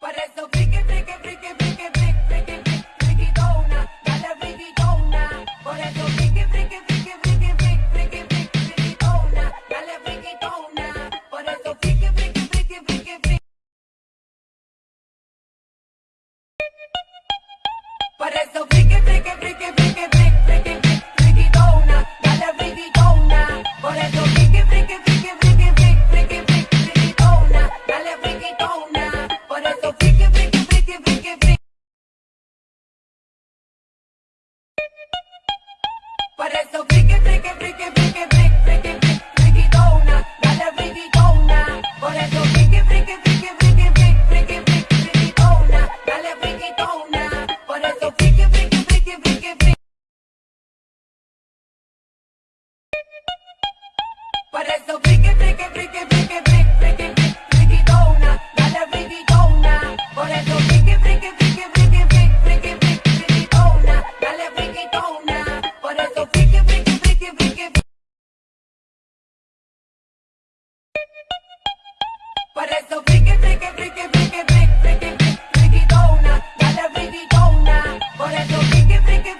Por eso vi que Por eso brique, brique, brique, brique, brique, brique, brique, brique, dona, dale brique, dona. Por eso brique, brique,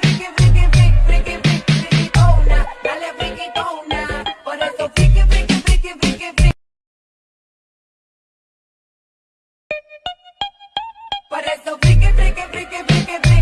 brique, brique. Por eso brique, brique, brique, brique,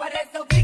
Por eso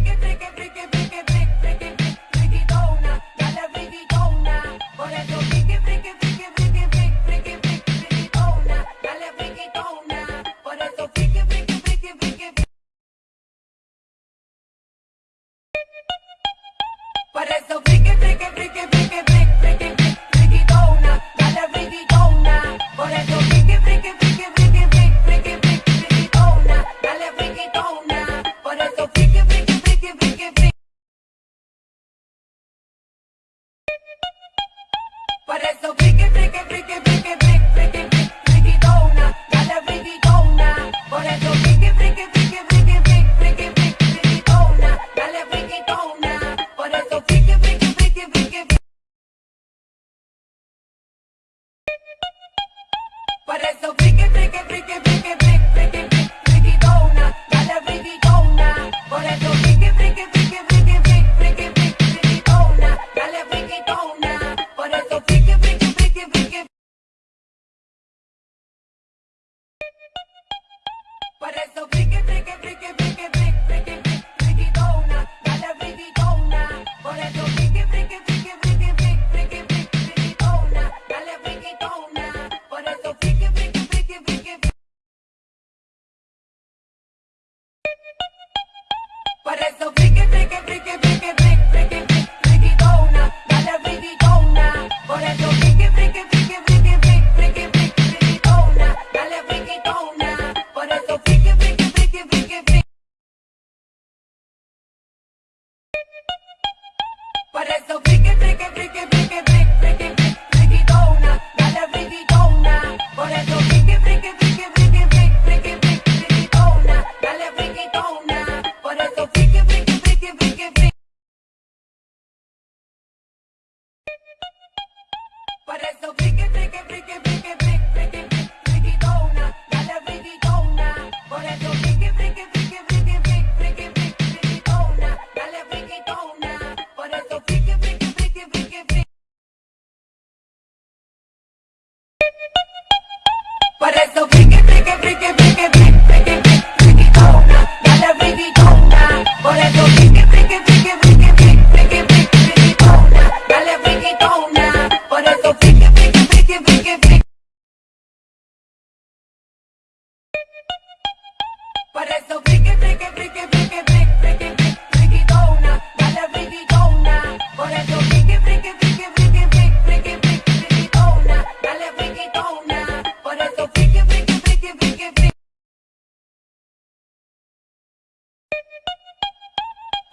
Por so freaky, freaky, freaky? brique.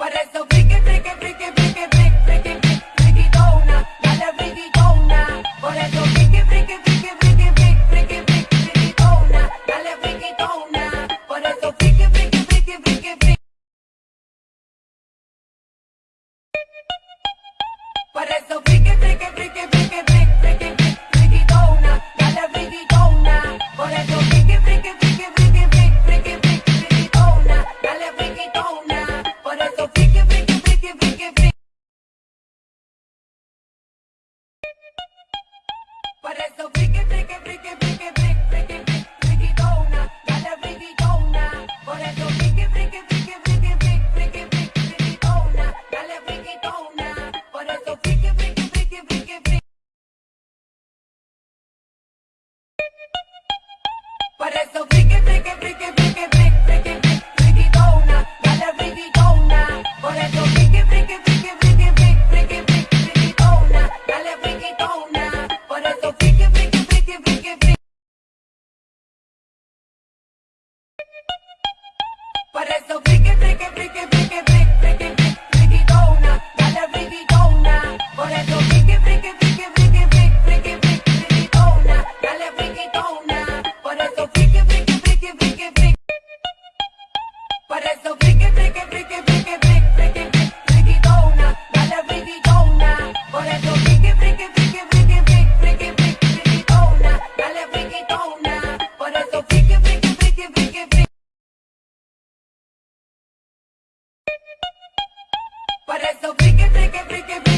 Por eso Por eso friki, friki, friki, friki.